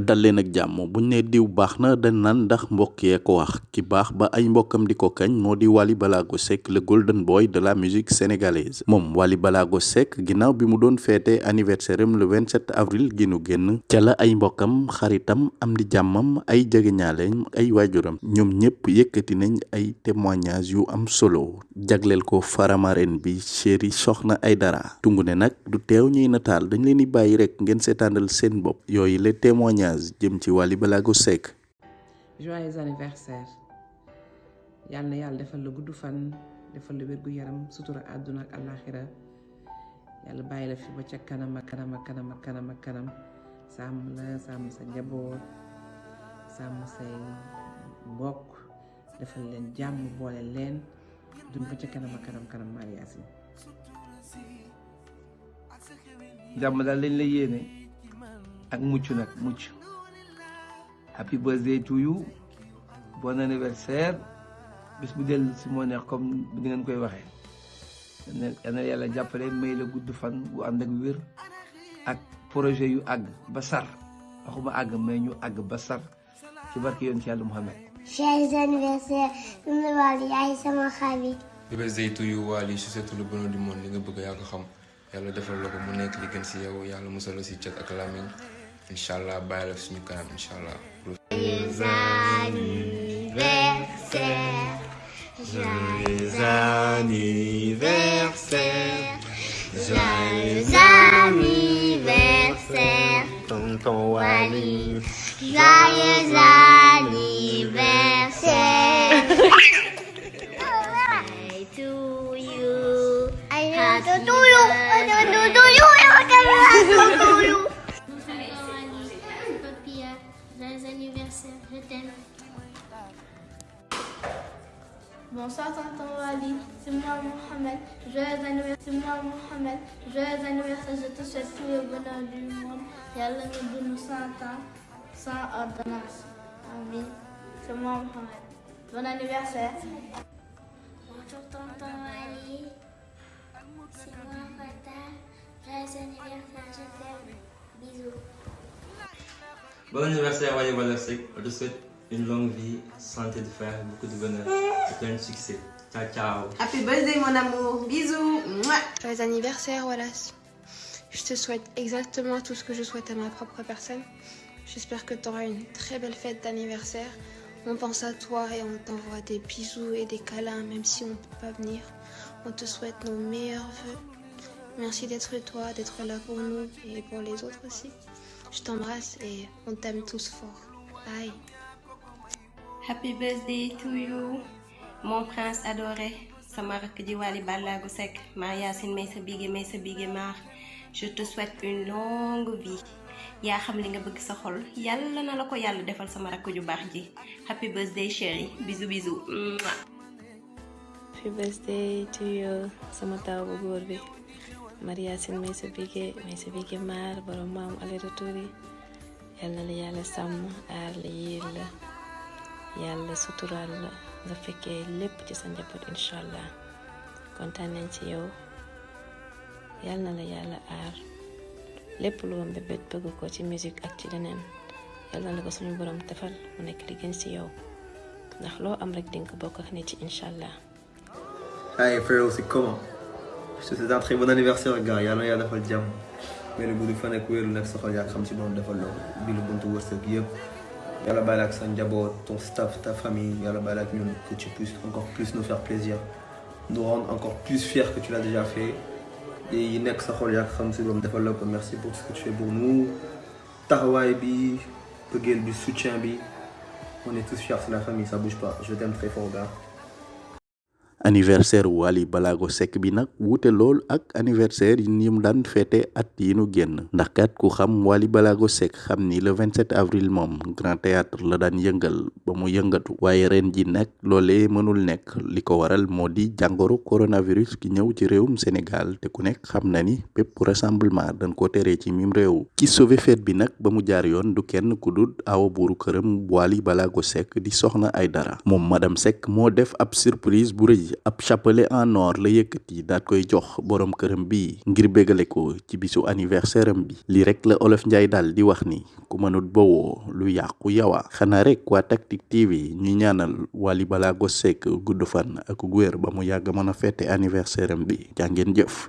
dal leen ak jàmm buñ ne diw baax na dañ naan ndax mbokk ko wax. Ki baax ba ay mbokkam di ko kañ moo di Wally Ballago Seck le golden boy de la musique sénégalaise. Moom Wally Ballago Seck ginnaaw bi mu doon feete anniversaire am le 27 avril gi nu génn ca la ay mbokkam xaritam am di jàmmam ay jegeñaaleem ay waajuram ñoom ñëpp yëkkati nañ ay témoignages yu am solo. Jagleel ko faramaren bi chéri soxna Aidara tungu ne nag du teew ñuy nataal dañ leen di bàyyi rek ngeen seetaanal seen bopp. Yooyu les témoignages jëm ci Wally Ballago Seck. Joyeux anniversaire. Yàlla na yàlla defal la gudd fan defal la wérgu yaram sutura àdduna ak àllaaxira. Yàlla bàyyi la fi ba ca kanam ak kanam ak kanam ak kanam ak kanam. Sàmm la sàmm sa njaboot sàmm say mbokk defal leen jàmm boole leen. Dund ba ca kanam ak kanam kanam Marie Yacine. Jàmm daal lañ la yéene. Ak mucc nag mucc happy birthday to you. Bon anniversaire. Bis bu dellu si moo neex comme ni ngeen koy waxee. Yal na yàlla jàppale may la gudd fan bu ànd ak wér ak projet yu àgg ba sar. Waxuma àgg may ñu àgg ba sar ci barke yoon ci yàlla Muhammad. Joyeux anniversaire Wally yaay sama xarit. Happy birthday to you Wally je souhaite le bonheur du monde li nga bëgg yaa ko xam. Yàlla defal la ko mu nekk li gën si yow yàlla musal la si cat ak lamiñ incha allah bàyyi la suñu kanam incha allah. Joyeux anniversaire. Joyeux anniversaire, Joyeux anniversaire. tonton Wally. Joyeux anniversaire. Joyeux anniversaire, je t'aime. Bonsoir tonton Wally, c'est moi Mohamed, joyeux anniversaire, c'est moi Mohamed, joyeux anniversaire, je te souhaite tout le bonheur du monde, Yàlla nga dund 100 ans sans ordonnance. Amin. C'est moi Mohamed. Bon anniversaire. Bonjour tonton Wally, Bon anniversaire Wally Ballago Seck, on te souhaite une longue vie, santé de fer, beaucoup de bonheur et plein de succès. Ciao ciao. Happy birthday mon amour, bisous. Joyeux anniversaire Wallace. Je te souhaite exactement tout ce que je souhaite à ma propre personne. J'espère que tu auras une très belle fête d'anniversaire. On pense à toi et on t'envoie des bisous et des câlins même si on ne peut pas venir. On te souhaite nos meilleurs voeux. Merci d'être toi, d'être là pour nous et pour les autres aussi. Je t'embrasse et on t'aime tous fort. Bye. Happy birthday to you, mon prince adoré. sama rakk ji Wally Ballago Seck Marie Yacine may sa bige may sa bige maar je te souhaite une longue vie yaa xam li nga bëgg sa xol yàlla na la ko yàlla defal sama rakk ju baax ji happy birthday chérie bisous bisous. Mouah. Happy birthday to you sama taw bu góor bi Marie Yacine may sa bige may sa bige maar borom maam aller retour yi yàlla la yàlla sàmm aar la yiir la yàlla suturaal la nga fekkee lépp ci sa njaboot incha allah kontaan nañ ci yow yàlla na la yàlla aar lépp loo mbébét bëgg ko ci musique ak ci leneen yàlla la ko suñu borom defal mu nekk li gën ci yow ndax loo am rek dinga ko bokk ak nit ci incha allah. Frérot, c'est comment Je te souhaite un très bon anniversaire gars. Yàlla na yàlla defal jàmm. Mais gudd fan ak wéeru nekk sa xol yaa xam si moom defal la bi lu buntu wërsëg yëpp yàlla bàyyi la ak sa njaboot ton staff ta famille. Yàlla bàyyi la ak ñun que tu puisses encore plus nous faire plaisir. Nous rendre encore plus fiers que tu l'as déjà fait. Yi nekk sa xol yaa xam si moom defal la ko. Merci pour ce que tu fais pour nous. Taxawaay bi bëggeel bi soutien bi. On est tous fiers c'est la famille ça bouge pas. Je t'aime très fort gars anniversaire Wally Ballago Seck bi nag wuute lool ak anniversaire yi mu daan féete at yi nu génn. Ndax kat ku xam Wally Ballago Seck xam ni le 27 avril moom grand théâtre la daan yëngal ba mu yëngatu. Waaye ren ji nag loolee mënul nekk. Li ko waral moo di jàngoro coronavirus ki ñëw ci réewum Sénégal te ku nekk xam na ni bépp rassemblement dañ ko teree ci mim réew. Ki sauvé fête bi nag ba mu jaar yoon du kenn ku dul awa buuru këram Wally Ballago Seck di soxna Aidara moom madame Seck moo def ab surprise bu rëy ab chapelet en or la yëkkati daat koy jox borom këram bi ngir bégale ko ci bisu anniversaire bi li rek la olof njaay daal di wax ni ku mënut bawoo lu yàqu yawa. Xanaa rek waa Tactic TV ñu ñaanal Wally Ballago Seck gudd fan ak wér ba mu yàgg mën a fête anniversaire bi jàngeen jëf.